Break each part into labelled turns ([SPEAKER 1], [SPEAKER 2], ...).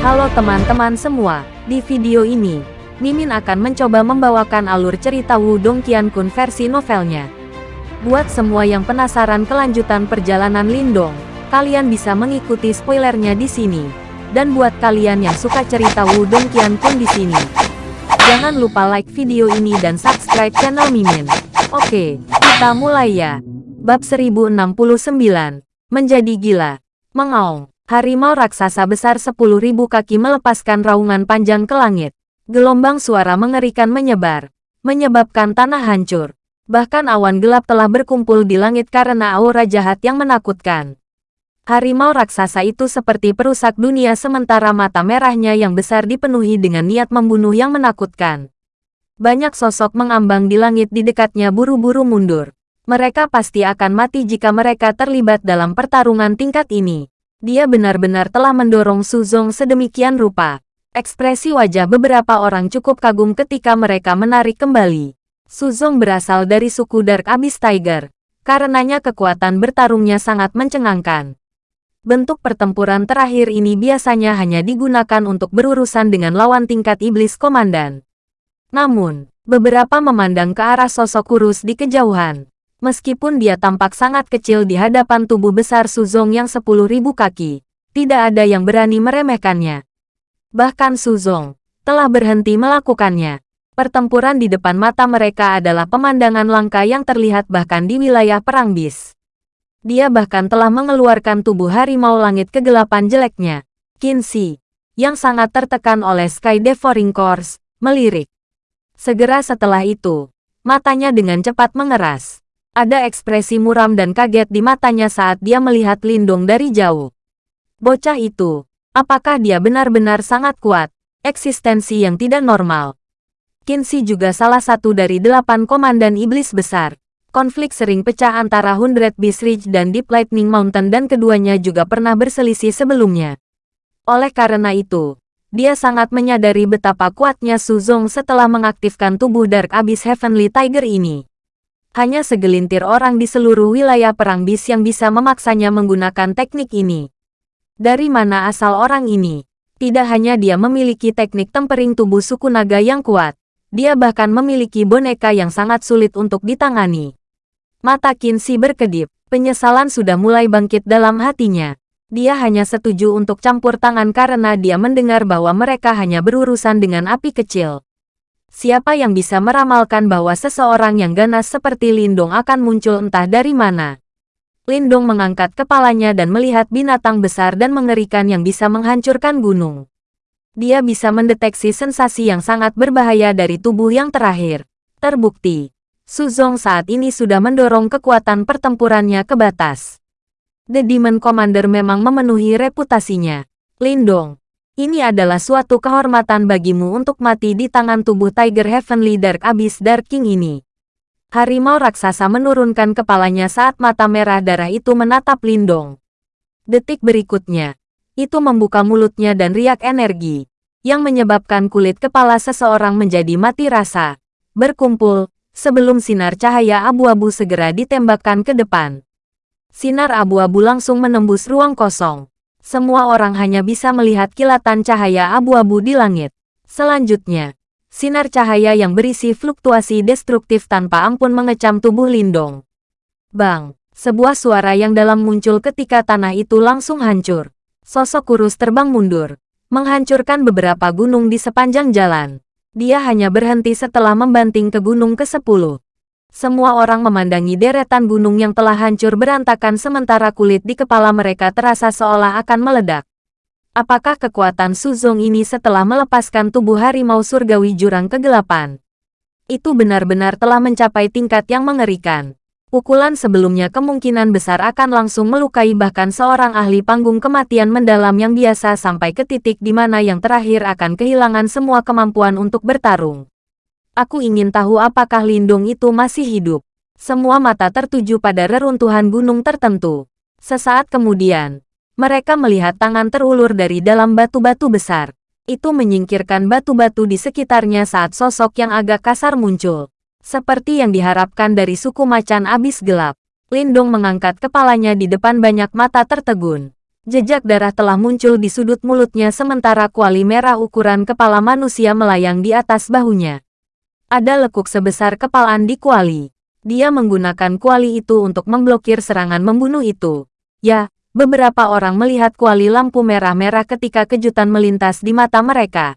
[SPEAKER 1] Halo teman-teman semua, di video ini, Mimin akan mencoba membawakan alur cerita Wudong Qiankun versi novelnya. Buat semua yang penasaran kelanjutan perjalanan Lindong, kalian bisa mengikuti spoilernya di sini. Dan buat kalian yang suka cerita Wudong Qiankun di sini, jangan lupa like video ini dan subscribe channel Mimin. Oke, kita mulai ya. Bab 1069, Menjadi Gila. Mengaung, harimau raksasa besar 10.000 kaki melepaskan raungan panjang ke langit. Gelombang suara mengerikan menyebar, menyebabkan tanah hancur. Bahkan awan gelap telah berkumpul di langit karena aura jahat yang menakutkan. Harimau raksasa itu seperti perusak dunia sementara mata merahnya yang besar dipenuhi dengan niat membunuh yang menakutkan. Banyak sosok mengambang di langit di dekatnya buru-buru mundur. Mereka pasti akan mati jika mereka terlibat dalam pertarungan tingkat ini. Dia benar-benar telah mendorong Suzong sedemikian rupa. Ekspresi wajah beberapa orang cukup kagum ketika mereka menarik kembali. Suzong berasal dari suku Dark Abyss Tiger. Karenanya kekuatan bertarungnya sangat mencengangkan. Bentuk pertempuran terakhir ini biasanya hanya digunakan untuk berurusan dengan lawan tingkat iblis komandan. Namun, beberapa memandang ke arah sosok kurus di kejauhan. Meskipun dia tampak sangat kecil di hadapan tubuh besar Suzong yang 10.000 kaki, tidak ada yang berani meremehkannya. Bahkan Suzong telah berhenti melakukannya. Pertempuran di depan mata mereka adalah pemandangan langka yang terlihat bahkan di wilayah Perang Bis. Dia bahkan telah mengeluarkan tubuh harimau langit kegelapan jeleknya, Kinsi, yang sangat tertekan oleh Sky Devouring Course, melirik. Segera setelah itu, matanya dengan cepat mengeras. Ada ekspresi muram dan kaget di matanya saat dia melihat Lindung dari jauh. Bocah itu, apakah dia benar-benar sangat kuat? Eksistensi yang tidak normal. Kinsey juga salah satu dari delapan komandan iblis besar. Konflik sering pecah antara Hundred Beast Ridge dan Deep Lightning Mountain dan keduanya juga pernah berselisih sebelumnya. Oleh karena itu, dia sangat menyadari betapa kuatnya Suzong setelah mengaktifkan tubuh Dark Abyss Heavenly Tiger ini. Hanya segelintir orang di seluruh wilayah perang bis yang bisa memaksanya menggunakan teknik ini. Dari mana asal orang ini? Tidak hanya dia memiliki teknik tempering tubuh suku naga yang kuat, dia bahkan memiliki boneka yang sangat sulit untuk ditangani. Mata Kinsey berkedip, penyesalan sudah mulai bangkit dalam hatinya. Dia hanya setuju untuk campur tangan karena dia mendengar bahwa mereka hanya berurusan dengan api kecil. Siapa yang bisa meramalkan bahwa seseorang yang ganas seperti Lindong akan muncul entah dari mana? Lindong mengangkat kepalanya dan melihat binatang besar dan mengerikan yang bisa menghancurkan gunung. Dia bisa mendeteksi sensasi yang sangat berbahaya dari tubuh yang terakhir. Terbukti, Suzong saat ini sudah mendorong kekuatan pertempurannya ke batas. The Demon Commander memang memenuhi reputasinya. Lindong, ini adalah suatu kehormatan bagimu untuk mati di tangan tubuh Tiger Heavenly Dark Abyss Dark King ini. Harimau raksasa menurunkan kepalanya saat mata merah darah itu menatap Lindong. Detik berikutnya, itu membuka mulutnya dan riak energi, yang menyebabkan kulit kepala seseorang menjadi mati rasa, berkumpul, sebelum sinar cahaya abu-abu segera ditembakkan ke depan. Sinar abu-abu langsung menembus ruang kosong, semua orang hanya bisa melihat kilatan cahaya abu-abu di langit. Selanjutnya, sinar cahaya yang berisi fluktuasi destruktif tanpa ampun mengecam tubuh Lindong. Bang! Sebuah suara yang dalam muncul ketika tanah itu langsung hancur. Sosok kurus terbang mundur, menghancurkan beberapa gunung di sepanjang jalan. Dia hanya berhenti setelah membanting ke gunung ke-10. Semua orang memandangi deretan gunung yang telah hancur berantakan sementara kulit di kepala mereka terasa seolah akan meledak. Apakah kekuatan Suzong ini setelah melepaskan tubuh harimau surgawi jurang kegelapan? Itu benar-benar telah mencapai tingkat yang mengerikan. Pukulan sebelumnya kemungkinan besar akan langsung melukai bahkan seorang ahli panggung kematian mendalam yang biasa sampai ke titik di mana yang terakhir akan kehilangan semua kemampuan untuk bertarung. Aku ingin tahu apakah Lindung itu masih hidup. Semua mata tertuju pada reruntuhan gunung tertentu. Sesaat kemudian, mereka melihat tangan terulur dari dalam batu-batu besar. Itu menyingkirkan batu-batu di sekitarnya saat sosok yang agak kasar muncul. Seperti yang diharapkan dari suku macan abis gelap. Lindung mengangkat kepalanya di depan banyak mata tertegun. Jejak darah telah muncul di sudut mulutnya sementara kuali merah ukuran kepala manusia melayang di atas bahunya. Ada lekuk sebesar kepalaan di kuali. Dia menggunakan kuali itu untuk memblokir serangan membunuh itu. Ya, beberapa orang melihat kuali lampu merah-merah ketika kejutan melintas di mata mereka.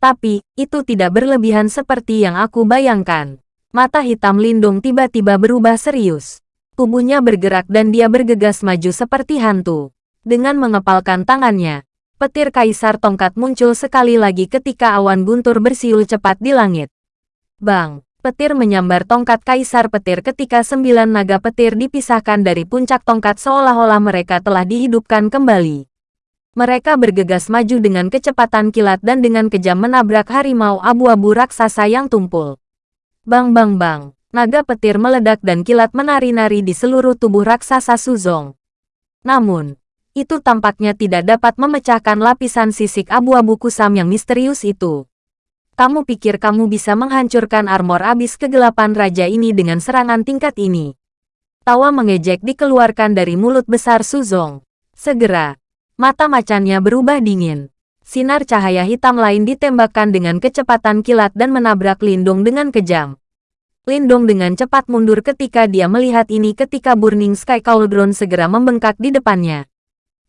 [SPEAKER 1] Tapi, itu tidak berlebihan seperti yang aku bayangkan. Mata hitam Lindung tiba-tiba berubah serius. Tubuhnya bergerak dan dia bergegas maju seperti hantu. Dengan mengepalkan tangannya, petir kaisar tongkat muncul sekali lagi ketika awan guntur bersiul cepat di langit. Bang! Petir menyambar tongkat kaisar petir ketika sembilan naga petir dipisahkan dari puncak tongkat seolah-olah mereka telah dihidupkan kembali. Mereka bergegas maju dengan kecepatan kilat dan dengan kejam menabrak harimau abu-abu raksasa yang tumpul. Bang bang bang, naga petir meledak dan kilat menari-nari di seluruh tubuh raksasa Suzong. Namun, itu tampaknya tidak dapat memecahkan lapisan sisik abu-abu kusam yang misterius itu. Kamu pikir kamu bisa menghancurkan armor abis kegelapan raja ini dengan serangan tingkat ini? Tawa mengejek dikeluarkan dari mulut besar Suzong. Segera, mata macannya berubah dingin. Sinar cahaya hitam lain ditembakkan dengan kecepatan kilat dan menabrak Lindung dengan kejam. Lindung dengan cepat mundur ketika dia melihat ini ketika Burning Sky Cauldron segera membengkak di depannya.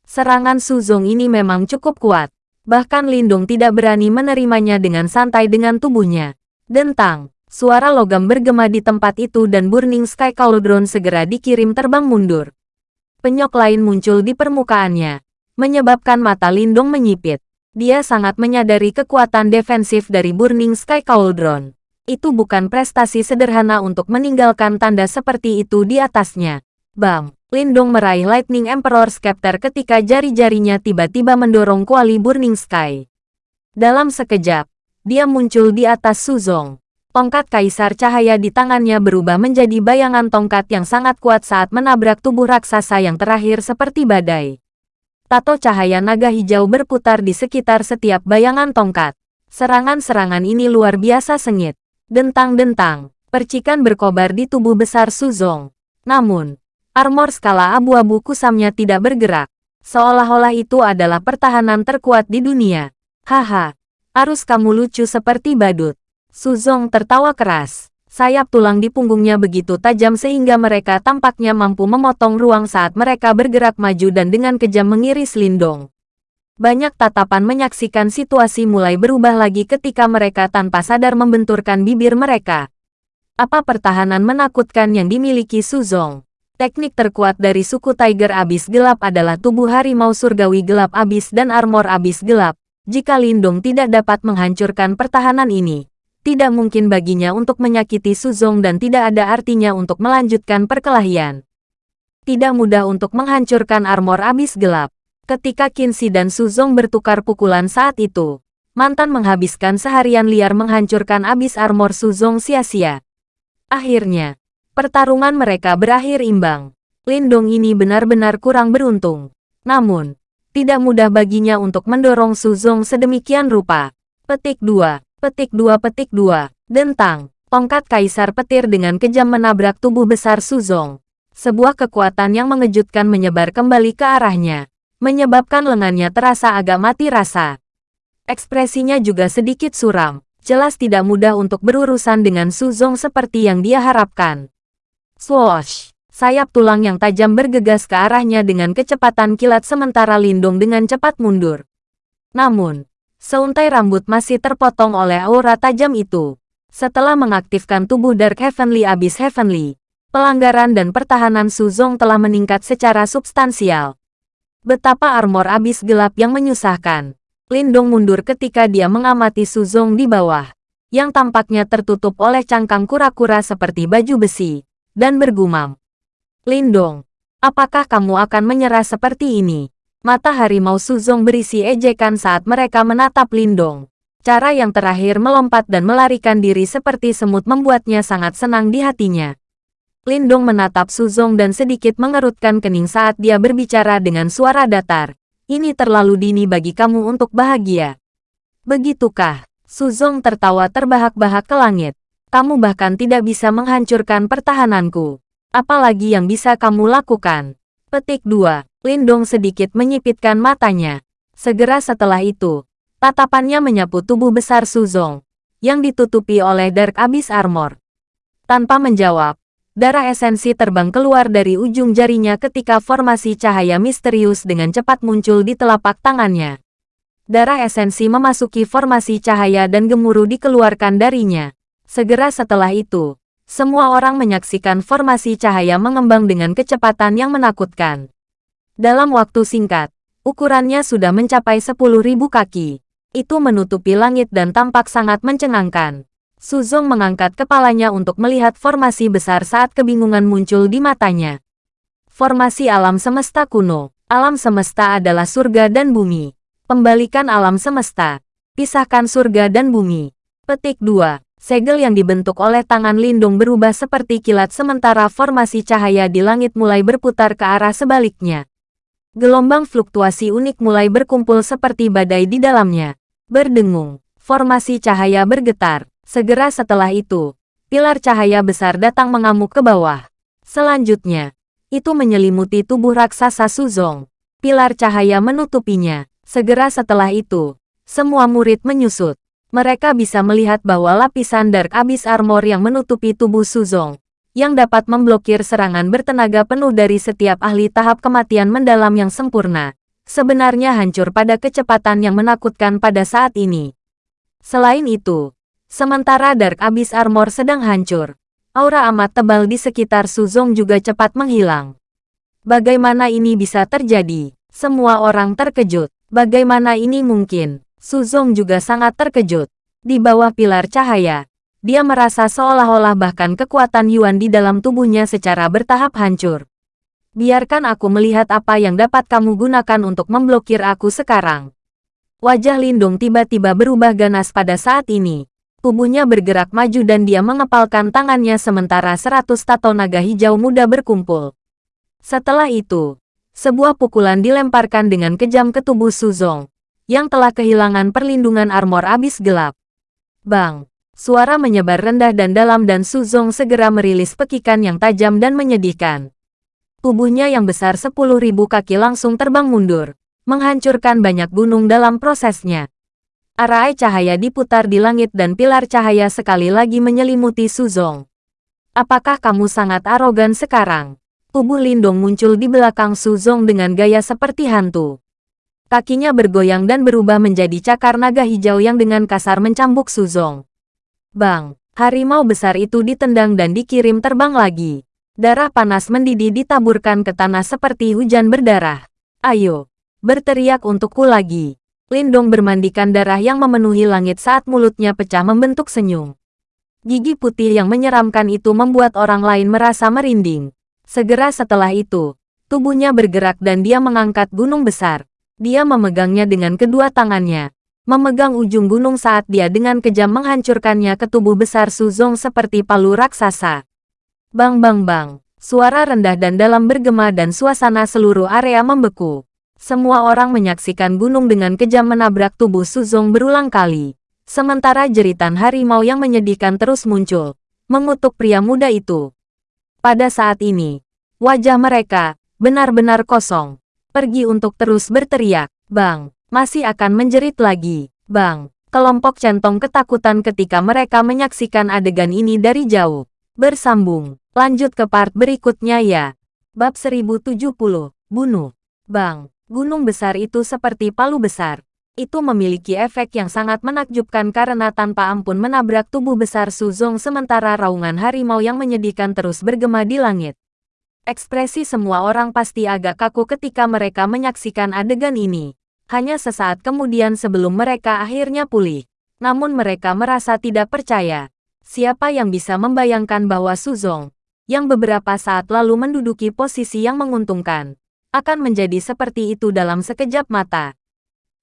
[SPEAKER 1] Serangan Suzong ini memang cukup kuat. Bahkan Lindung tidak berani menerimanya dengan santai dengan tubuhnya. Dentang, suara logam bergema di tempat itu dan Burning Sky Cauldron segera dikirim terbang mundur. Penyok lain muncul di permukaannya, menyebabkan mata Lindung menyipit. Dia sangat menyadari kekuatan defensif dari Burning Sky Cauldron. Itu bukan prestasi sederhana untuk meninggalkan tanda seperti itu di atasnya. Bang! Lindong meraih Lightning Emperor Scepter ketika jari-jarinya tiba-tiba mendorong kuali Burning Sky. Dalam sekejap, dia muncul di atas Suzong. Tongkat kaisar cahaya di tangannya berubah menjadi bayangan tongkat yang sangat kuat saat menabrak tubuh raksasa yang terakhir seperti badai. Tato cahaya naga hijau berputar di sekitar setiap bayangan tongkat. Serangan-serangan ini luar biasa sengit. Dentang-dentang, percikan berkobar di tubuh besar Suzong. Namun, Armor skala abu-abu kusamnya tidak bergerak. Seolah-olah itu adalah pertahanan terkuat di dunia. Haha, arus kamu lucu seperti badut. Suzong tertawa keras. Sayap tulang di punggungnya begitu tajam sehingga mereka tampaknya mampu memotong ruang saat mereka bergerak maju dan dengan kejam mengiris Lindong. Banyak tatapan menyaksikan situasi mulai berubah lagi ketika mereka tanpa sadar membenturkan bibir mereka. Apa pertahanan menakutkan yang dimiliki Suzong? Teknik terkuat dari suku Tiger Abis Gelap adalah tubuh harimau surgawi gelap abis dan armor abis gelap. Jika Lindung tidak dapat menghancurkan pertahanan ini, tidak mungkin baginya untuk menyakiti Suzong dan tidak ada artinya untuk melanjutkan perkelahian. Tidak mudah untuk menghancurkan armor abis gelap. Ketika Kinsi dan Suzong bertukar pukulan saat itu, mantan menghabiskan seharian liar menghancurkan abis armor Suzong sia-sia. Akhirnya, Pertarungan mereka berakhir imbang. Lindong ini benar-benar kurang beruntung. Namun, tidak mudah baginya untuk mendorong Suzong sedemikian rupa. Petik 2, petik 2, petik 2, dentang. Tongkat kaisar petir dengan kejam menabrak tubuh besar Suzong. Sebuah kekuatan yang mengejutkan menyebar kembali ke arahnya, menyebabkan lengannya terasa agak mati rasa. Ekspresinya juga sedikit suram, jelas tidak mudah untuk berurusan dengan Suzong seperti yang dia harapkan. Swoosh! Sayap tulang yang tajam bergegas ke arahnya dengan kecepatan kilat sementara Lindung dengan cepat mundur. Namun, seuntai rambut masih terpotong oleh aura tajam itu. Setelah mengaktifkan tubuh Dark Heavenly Abyss Heavenly, pelanggaran dan pertahanan Suzong telah meningkat secara substansial. Betapa armor abis gelap yang menyusahkan. Lindong mundur ketika dia mengamati Suzong di bawah, yang tampaknya tertutup oleh cangkang kura-kura seperti baju besi dan bergumam. Lindong, apakah kamu akan menyerah seperti ini? Mata harimau Suzong berisi ejekan saat mereka menatap Lindong. Cara yang terakhir melompat dan melarikan diri seperti semut membuatnya sangat senang di hatinya. Lindong menatap Suzong dan sedikit mengerutkan kening saat dia berbicara dengan suara datar. Ini terlalu dini bagi kamu untuk bahagia. Begitukah? Suzong tertawa terbahak-bahak ke langit kamu bahkan tidak bisa menghancurkan pertahananku. Apalagi yang bisa kamu lakukan? Petik 2. Lindong sedikit menyipitkan matanya. Segera setelah itu, tatapannya menyapu tubuh besar Suzong, yang ditutupi oleh Dark Abyss Armor. Tanpa menjawab, darah esensi terbang keluar dari ujung jarinya ketika formasi cahaya misterius dengan cepat muncul di telapak tangannya. Darah esensi memasuki formasi cahaya dan gemuruh dikeluarkan darinya. Segera setelah itu, semua orang menyaksikan formasi cahaya mengembang dengan kecepatan yang menakutkan. Dalam waktu singkat, ukurannya sudah mencapai 10.000 kaki. Itu menutupi langit dan tampak sangat mencengangkan. Suzong mengangkat kepalanya untuk melihat formasi besar saat kebingungan muncul di matanya. Formasi alam semesta kuno. Alam semesta adalah surga dan bumi. Pembalikan alam semesta. Pisahkan surga dan bumi. Petik 2. Segel yang dibentuk oleh tangan lindung berubah seperti kilat sementara formasi cahaya di langit mulai berputar ke arah sebaliknya. Gelombang fluktuasi unik mulai berkumpul seperti badai di dalamnya. Berdengung, formasi cahaya bergetar. Segera setelah itu, pilar cahaya besar datang mengamuk ke bawah. Selanjutnya, itu menyelimuti tubuh raksasa Suzong. Pilar cahaya menutupinya. Segera setelah itu, semua murid menyusut. Mereka bisa melihat bahwa lapisan Dark Abyss Armor yang menutupi tubuh Suzong, yang dapat memblokir serangan bertenaga penuh dari setiap ahli tahap kematian mendalam yang sempurna, sebenarnya hancur pada kecepatan yang menakutkan pada saat ini. Selain itu, sementara Dark Abyss Armor sedang hancur, aura amat tebal di sekitar Suzong juga cepat menghilang. Bagaimana ini bisa terjadi? Semua orang terkejut. Bagaimana ini mungkin? Suzong juga sangat terkejut. Di bawah pilar cahaya, dia merasa seolah-olah bahkan kekuatan Yuan di dalam tubuhnya secara bertahap hancur. Biarkan aku melihat apa yang dapat kamu gunakan untuk memblokir aku sekarang. Wajah Lindung tiba-tiba berubah ganas pada saat ini. Tubuhnya bergerak maju dan dia mengepalkan tangannya sementara seratus tato naga hijau muda berkumpul. Setelah itu, sebuah pukulan dilemparkan dengan kejam ke tubuh Suzong, yang telah kehilangan perlindungan armor abis gelap. Bang! Suara menyebar rendah dan dalam dan Suzong segera merilis pekikan yang tajam dan menyedihkan. Tubuhnya yang besar 10.000 kaki langsung terbang mundur, menghancurkan banyak gunung dalam prosesnya. Arai cahaya diputar di langit dan pilar cahaya sekali lagi menyelimuti Suzong. Apakah kamu sangat arogan sekarang? Tubuh Lindong muncul di belakang Suzong dengan gaya seperti hantu. Kakinya bergoyang dan berubah menjadi cakar naga hijau yang dengan kasar mencambuk Suzong. Bang, harimau besar itu ditendang dan dikirim terbang lagi. Darah panas mendidih ditaburkan ke tanah seperti hujan berdarah. Ayo, berteriak untukku lagi. Lindong bermandikan darah yang memenuhi langit saat mulutnya pecah membentuk senyum. Gigi putih yang menyeramkan itu membuat orang lain merasa merinding. Segera setelah itu, tubuhnya bergerak dan dia mengangkat gunung besar. Dia memegangnya dengan kedua tangannya, memegang ujung gunung saat dia dengan kejam menghancurkannya ke tubuh besar Suzong seperti palu raksasa. Bang bang bang, suara rendah dan dalam bergema dan suasana seluruh area membeku. Semua orang menyaksikan gunung dengan kejam menabrak tubuh Suzong berulang kali. Sementara jeritan harimau yang menyedihkan terus muncul, mengutuk pria muda itu. Pada saat ini, wajah mereka benar-benar kosong. Pergi untuk terus berteriak, Bang, masih akan menjerit lagi. Bang, kelompok centong ketakutan ketika mereka menyaksikan adegan ini dari jauh. Bersambung, lanjut ke part berikutnya ya. Bab 1070, Bunuh. Bang, gunung besar itu seperti palu besar itu memiliki efek yang sangat menakjubkan karena tanpa ampun menabrak tubuh besar Suzong sementara raungan harimau yang menyedihkan terus bergema di langit. Ekspresi semua orang pasti agak kaku ketika mereka menyaksikan adegan ini. Hanya sesaat kemudian sebelum mereka akhirnya pulih. Namun mereka merasa tidak percaya. Siapa yang bisa membayangkan bahwa Suzong, yang beberapa saat lalu menduduki posisi yang menguntungkan, akan menjadi seperti itu dalam sekejap mata.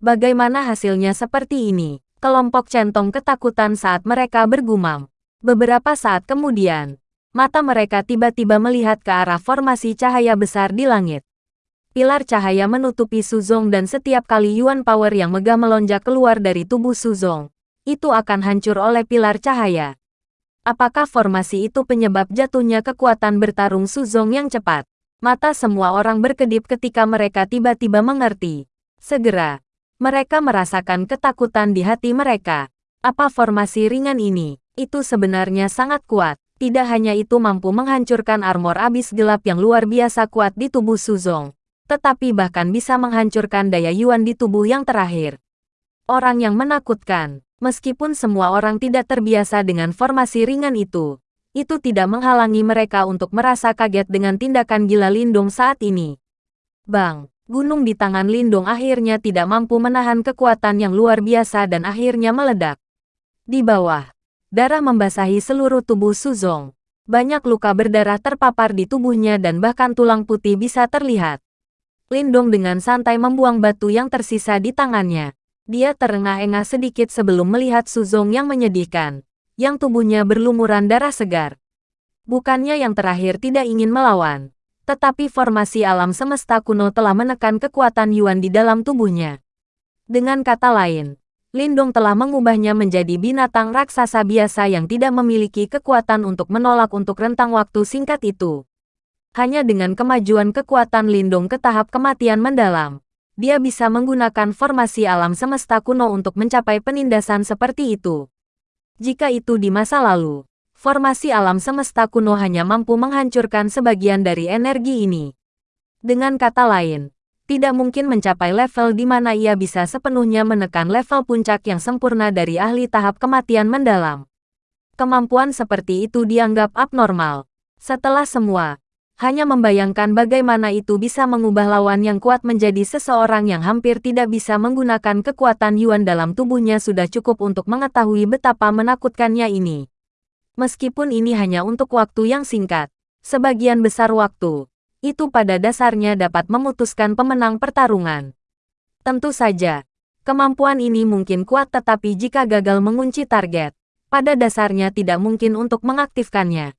[SPEAKER 1] Bagaimana hasilnya seperti ini? Kelompok centong ketakutan saat mereka bergumam. Beberapa saat kemudian, mata mereka tiba-tiba melihat ke arah formasi cahaya besar di langit. Pilar cahaya menutupi Suzong dan setiap kali Yuan Power yang megah melonjak keluar dari tubuh Suzong, itu akan hancur oleh pilar cahaya. Apakah formasi itu penyebab jatuhnya kekuatan bertarung Suzong yang cepat? Mata semua orang berkedip ketika mereka tiba-tiba mengerti. Segera, mereka merasakan ketakutan di hati mereka. Apa formasi ringan ini? Itu sebenarnya sangat kuat. Tidak hanya itu mampu menghancurkan armor abis gelap yang luar biasa kuat di tubuh Suzong, tetapi bahkan bisa menghancurkan daya Yuan di tubuh yang terakhir. Orang yang menakutkan, meskipun semua orang tidak terbiasa dengan formasi ringan itu, itu tidak menghalangi mereka untuk merasa kaget dengan tindakan gila Lindung saat ini. Bang, gunung di tangan Lindung akhirnya tidak mampu menahan kekuatan yang luar biasa dan akhirnya meledak. Di bawah, darah membasahi seluruh tubuh Suzong. Banyak luka berdarah terpapar di tubuhnya dan bahkan tulang putih bisa terlihat. Lindong dengan santai membuang batu yang tersisa di tangannya. Dia terengah-engah sedikit sebelum melihat Suzong yang menyedihkan yang tubuhnya berlumuran darah segar. Bukannya yang terakhir tidak ingin melawan, tetapi formasi alam semesta kuno telah menekan kekuatan Yuan di dalam tubuhnya. Dengan kata lain, Lindong telah mengubahnya menjadi binatang raksasa biasa yang tidak memiliki kekuatan untuk menolak untuk rentang waktu singkat itu. Hanya dengan kemajuan kekuatan Lindong ke tahap kematian mendalam, dia bisa menggunakan formasi alam semesta kuno untuk mencapai penindasan seperti itu. Jika itu di masa lalu, formasi alam semesta kuno hanya mampu menghancurkan sebagian dari energi ini. Dengan kata lain, tidak mungkin mencapai level di mana ia bisa sepenuhnya menekan level puncak yang sempurna dari ahli tahap kematian mendalam. Kemampuan seperti itu dianggap abnormal. Setelah semua, hanya membayangkan bagaimana itu bisa mengubah lawan yang kuat menjadi seseorang yang hampir tidak bisa menggunakan kekuatan Yuan dalam tubuhnya sudah cukup untuk mengetahui betapa menakutkannya ini. Meskipun ini hanya untuk waktu yang singkat, sebagian besar waktu, itu pada dasarnya dapat memutuskan pemenang pertarungan. Tentu saja, kemampuan ini mungkin kuat tetapi jika gagal mengunci target, pada dasarnya tidak mungkin untuk mengaktifkannya.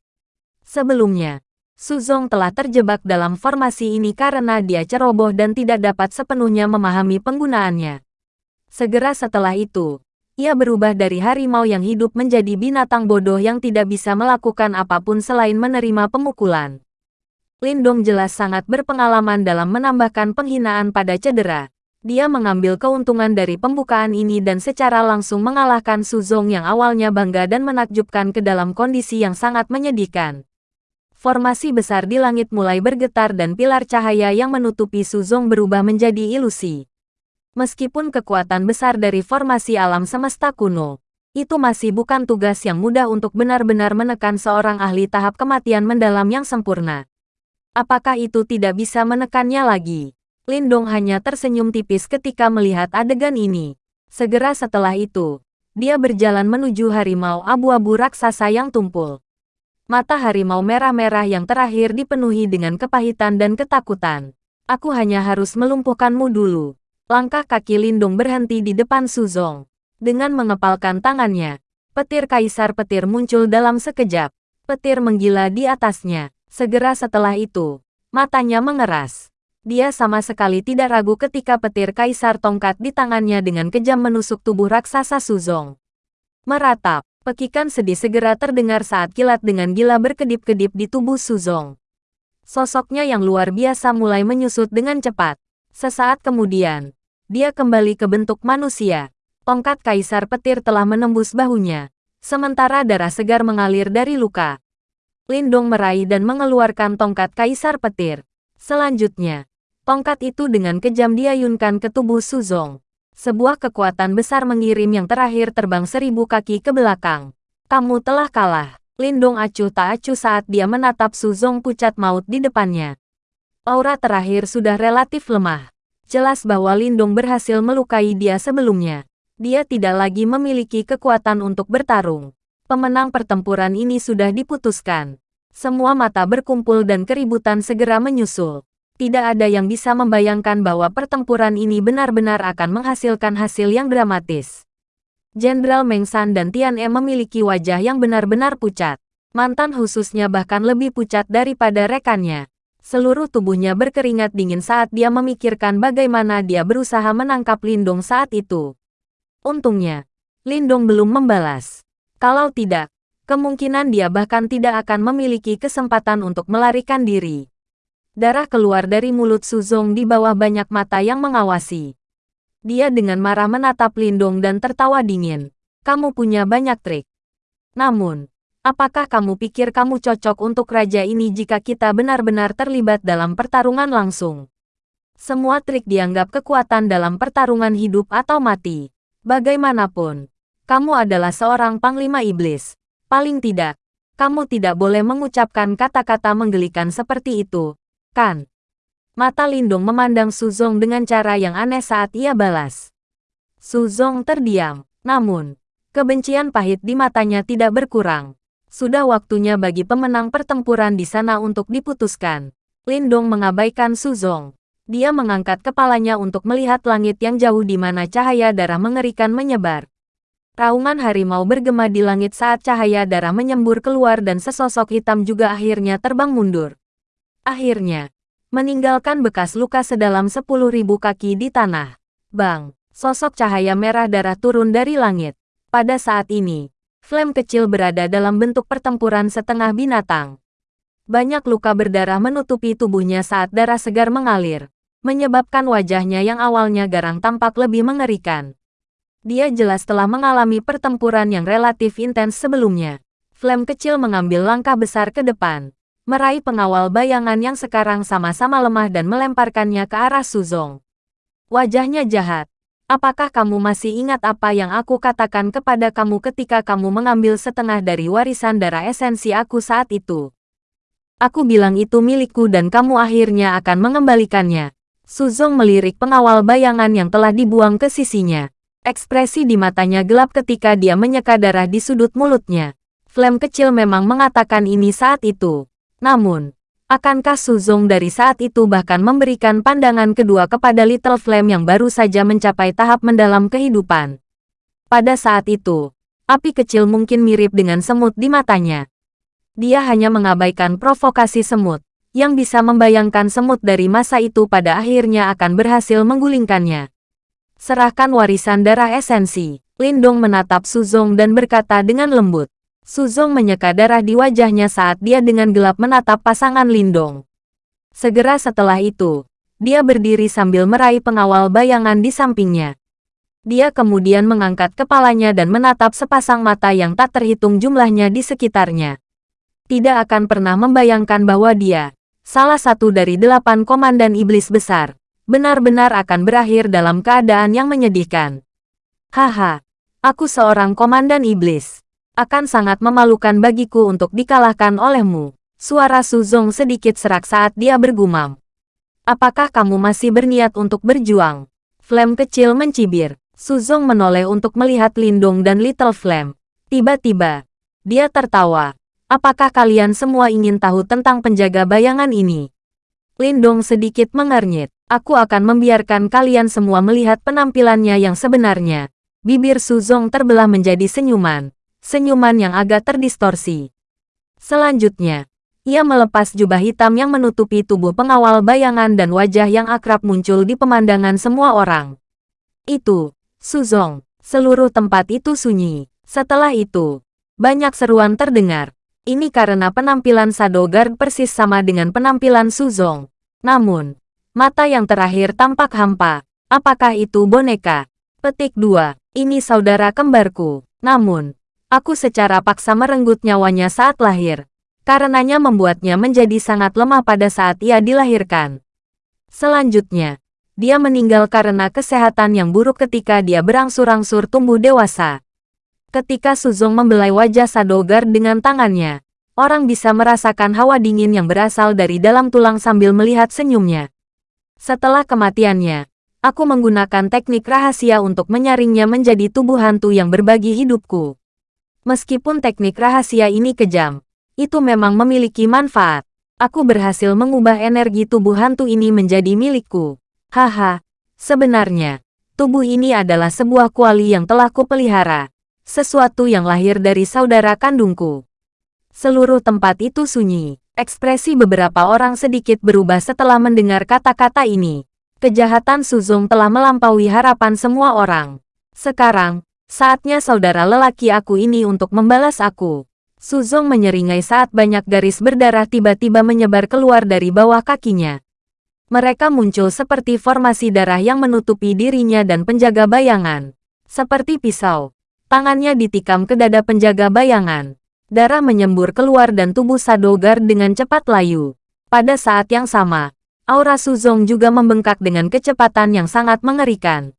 [SPEAKER 1] Sebelumnya, Suzong telah terjebak dalam formasi ini karena dia ceroboh dan tidak dapat sepenuhnya memahami penggunaannya. Segera setelah itu, ia berubah dari harimau yang hidup menjadi binatang bodoh yang tidak bisa melakukan apa pun selain menerima pemukulan. Lindong jelas sangat berpengalaman dalam menambahkan penghinaan pada cedera. Dia mengambil keuntungan dari pembukaan ini dan secara langsung mengalahkan Suzong yang awalnya bangga dan menakjubkan ke dalam kondisi yang sangat menyedihkan formasi besar di langit mulai bergetar dan pilar cahaya yang menutupi Suzong berubah menjadi ilusi. Meskipun kekuatan besar dari formasi alam semesta kuno, itu masih bukan tugas yang mudah untuk benar-benar menekan seorang ahli tahap kematian mendalam yang sempurna. Apakah itu tidak bisa menekannya lagi? Lindong hanya tersenyum tipis ketika melihat adegan ini. Segera setelah itu, dia berjalan menuju harimau abu-abu raksasa yang tumpul. Mata harimau merah-merah yang terakhir dipenuhi dengan kepahitan dan ketakutan. Aku hanya harus melumpuhkanmu dulu. Langkah kaki Lindung berhenti di depan Suzong. Dengan mengepalkan tangannya, petir kaisar petir muncul dalam sekejap. Petir menggila di atasnya. Segera setelah itu, matanya mengeras. Dia sama sekali tidak ragu ketika petir kaisar tongkat di tangannya dengan kejam menusuk tubuh raksasa Suzong. Meratap, Pekikan sedih segera terdengar saat kilat dengan gila berkedip-kedip di tubuh Suzong. Sosoknya yang luar biasa mulai menyusut dengan cepat. Sesaat kemudian, dia kembali ke bentuk manusia. Tongkat kaisar petir telah menembus bahunya, sementara darah segar mengalir dari luka. Lindong meraih dan mengeluarkan tongkat kaisar petir. Selanjutnya, tongkat itu dengan kejam diayunkan ke tubuh Suzong. Sebuah kekuatan besar mengirim yang terakhir terbang seribu kaki ke belakang. Kamu telah kalah. Lindong acuh tak acuh saat dia menatap Suzong pucat maut di depannya. Aura terakhir sudah relatif lemah. Jelas bahwa Lindong berhasil melukai dia sebelumnya. Dia tidak lagi memiliki kekuatan untuk bertarung. Pemenang pertempuran ini sudah diputuskan. Semua mata berkumpul dan keributan segera menyusul tidak ada yang bisa membayangkan bahwa pertempuran ini benar-benar akan menghasilkan hasil yang dramatis. Jenderal Meng San dan Tian E memiliki wajah yang benar-benar pucat. Mantan khususnya bahkan lebih pucat daripada rekannya. Seluruh tubuhnya berkeringat dingin saat dia memikirkan bagaimana dia berusaha menangkap Lindong saat itu. Untungnya, Lindong belum membalas. Kalau tidak, kemungkinan dia bahkan tidak akan memiliki kesempatan untuk melarikan diri. Darah keluar dari mulut Suzong di bawah banyak mata yang mengawasi. Dia dengan marah menatap Lindong dan tertawa dingin. Kamu punya banyak trik. Namun, apakah kamu pikir kamu cocok untuk raja ini jika kita benar-benar terlibat dalam pertarungan langsung? Semua trik dianggap kekuatan dalam pertarungan hidup atau mati. Bagaimanapun, kamu adalah seorang panglima iblis. Paling tidak, kamu tidak boleh mengucapkan kata-kata menggelikan seperti itu, kan? Mata Lindung memandang Suzong dengan cara yang aneh saat ia balas. Suzong terdiam, namun, kebencian pahit di matanya tidak berkurang. Sudah waktunya bagi pemenang pertempuran di sana untuk diputuskan. Lindong mengabaikan Suzong. Dia mengangkat kepalanya untuk melihat langit yang jauh di mana cahaya darah mengerikan menyebar. Raungan harimau bergema di langit saat cahaya darah menyembur keluar dan sesosok hitam juga akhirnya terbang mundur. Akhirnya, meninggalkan bekas luka sedalam 10.000 kaki di tanah. Bang, sosok cahaya merah darah turun dari langit. Pada saat ini, Flame kecil berada dalam bentuk pertempuran setengah binatang. Banyak luka berdarah menutupi tubuhnya saat darah segar mengalir, menyebabkan wajahnya yang awalnya garang tampak lebih mengerikan. Dia jelas telah mengalami pertempuran yang relatif intens sebelumnya. Flame kecil mengambil langkah besar ke depan, meraih pengawal bayangan yang sekarang sama-sama lemah dan melemparkannya ke arah Suzong. Wajahnya jahat. Apakah kamu masih ingat apa yang aku katakan kepada kamu ketika kamu mengambil setengah dari warisan darah esensi aku saat itu? Aku bilang itu milikku dan kamu akhirnya akan mengembalikannya. Suzong melirik pengawal bayangan yang telah dibuang ke sisinya. Ekspresi di matanya gelap ketika dia menyeka darah di sudut mulutnya. Flame kecil memang mengatakan ini saat itu. Namun, akankah Suzong dari saat itu bahkan memberikan pandangan kedua kepada Little Flame yang baru saja mencapai tahap mendalam kehidupan? Pada saat itu, api kecil mungkin mirip dengan semut di matanya. Dia hanya mengabaikan provokasi semut, yang bisa membayangkan semut dari masa itu pada akhirnya akan berhasil menggulingkannya. Serahkan warisan darah esensi. Lindong menatap Suzong dan berkata dengan lembut. Suzong menyeka darah di wajahnya saat dia dengan gelap menatap pasangan Lindong. Segera setelah itu, dia berdiri sambil meraih pengawal bayangan di sampingnya. Dia kemudian mengangkat kepalanya dan menatap sepasang mata yang tak terhitung jumlahnya di sekitarnya. Tidak akan pernah membayangkan bahwa dia, salah satu dari delapan komandan iblis besar, benar-benar akan berakhir dalam keadaan yang menyedihkan. Haha, aku seorang komandan iblis akan sangat memalukan bagiku untuk dikalahkan olehmu. Suara Suzong sedikit serak saat dia bergumam. Apakah kamu masih berniat untuk berjuang? Flame kecil mencibir. Suzong menoleh untuk melihat Lindong dan Little Flame. Tiba-tiba, dia tertawa. Apakah kalian semua ingin tahu tentang penjaga bayangan ini? Lindong sedikit mengernyit. Aku akan membiarkan kalian semua melihat penampilannya yang sebenarnya. Bibir Suzong terbelah menjadi senyuman senyuman yang agak terdistorsi. Selanjutnya, ia melepas jubah hitam yang menutupi tubuh pengawal bayangan dan wajah yang akrab muncul di pemandangan semua orang. Itu, Suzong, seluruh tempat itu sunyi. Setelah itu, banyak seruan terdengar. Ini karena penampilan Sadogard persis sama dengan penampilan Suzong. Namun, mata yang terakhir tampak hampa. Apakah itu boneka? Petik 2. Ini saudara kembarku. Namun, Aku secara paksa merenggut nyawanya saat lahir. Karenanya membuatnya menjadi sangat lemah pada saat ia dilahirkan. Selanjutnya, dia meninggal karena kesehatan yang buruk ketika dia berangsur-angsur tumbuh dewasa. Ketika Suzong membelai wajah Sadogar dengan tangannya, orang bisa merasakan hawa dingin yang berasal dari dalam tulang sambil melihat senyumnya. Setelah kematiannya, aku menggunakan teknik rahasia untuk menyaringnya menjadi tubuh hantu yang berbagi hidupku. Meskipun teknik rahasia ini kejam, itu memang memiliki manfaat. Aku berhasil mengubah energi tubuh hantu ini menjadi milikku. Haha, sebenarnya, tubuh ini adalah sebuah kuali yang telah kupelihara. Sesuatu yang lahir dari saudara kandungku. Seluruh tempat itu sunyi. Ekspresi beberapa orang sedikit berubah setelah mendengar kata-kata ini. Kejahatan Suzong telah melampaui harapan semua orang. Sekarang, Saatnya saudara lelaki aku ini untuk membalas aku. Suzong menyeringai saat banyak garis berdarah tiba-tiba menyebar keluar dari bawah kakinya. Mereka muncul seperti formasi darah yang menutupi dirinya dan penjaga bayangan. Seperti pisau. Tangannya ditikam ke dada penjaga bayangan. Darah menyembur keluar dan tubuh Sadogar dengan cepat layu. Pada saat yang sama, aura Suzong juga membengkak dengan kecepatan yang sangat mengerikan.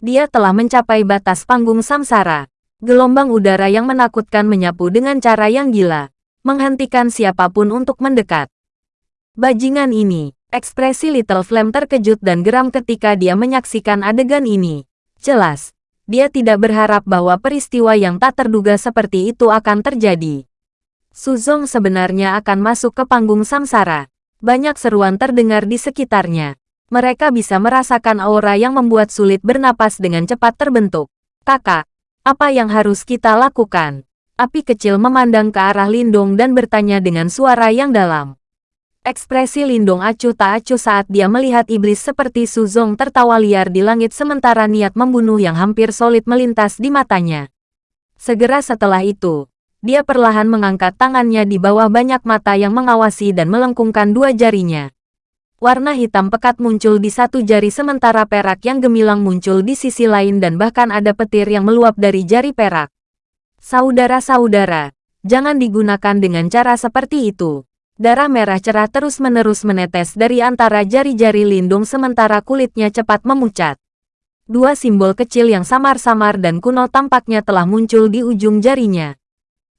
[SPEAKER 1] Dia telah mencapai batas panggung samsara. Gelombang udara yang menakutkan menyapu dengan cara yang gila, menghentikan siapa pun untuk mendekat. Bajingan ini, ekspresi Little Flame terkejut dan geram ketika dia menyaksikan adegan ini. Jelas, dia tidak berharap bahwa peristiwa yang tak terduga seperti itu akan terjadi. Suzong sebenarnya akan masuk ke panggung samsara. Banyak seruan terdengar di sekitarnya. Mereka bisa merasakan aura yang membuat sulit bernapas dengan cepat terbentuk. Kakak, apa yang harus kita lakukan? Api kecil memandang ke arah Lindung dan bertanya dengan suara yang dalam. Ekspresi Lindung acuh tak acuh saat dia melihat iblis seperti Suzong tertawa liar di langit sementara niat membunuh yang hampir solid melintas di matanya. Segera setelah itu, dia perlahan mengangkat tangannya di bawah banyak mata yang mengawasi dan melengkungkan dua jarinya. Warna hitam pekat muncul di satu jari sementara perak yang gemilang muncul di sisi lain dan bahkan ada petir yang meluap dari jari perak. Saudara-saudara, jangan digunakan dengan cara seperti itu. Darah merah cerah terus-menerus menetes dari antara jari-jari lindung sementara kulitnya cepat memucat. Dua simbol kecil yang samar-samar dan kuno tampaknya telah muncul di ujung jarinya.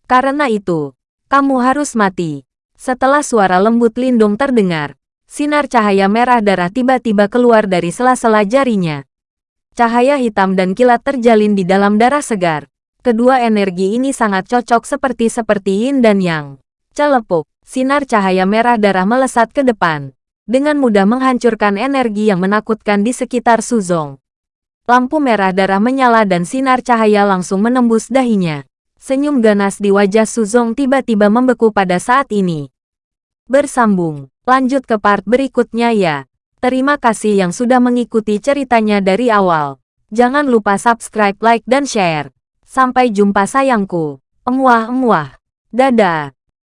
[SPEAKER 1] Karena itu, kamu harus mati. Setelah suara lembut lindung terdengar, Sinar cahaya merah darah tiba-tiba keluar dari sela-sela jarinya. Cahaya hitam dan kilat terjalin di dalam darah segar. Kedua energi ini sangat cocok seperti-seperti yin dan yang. Celepuk, sinar cahaya merah darah melesat ke depan. Dengan mudah menghancurkan energi yang menakutkan di sekitar Suzong. Lampu merah darah menyala dan sinar cahaya langsung menembus dahinya. Senyum ganas di wajah Suzong tiba-tiba membeku pada saat ini. Bersambung Lanjut ke part berikutnya ya. Terima kasih yang sudah mengikuti ceritanya dari awal. Jangan lupa subscribe, like, dan share. Sampai jumpa sayangku. Emuah-emuah. Dadah.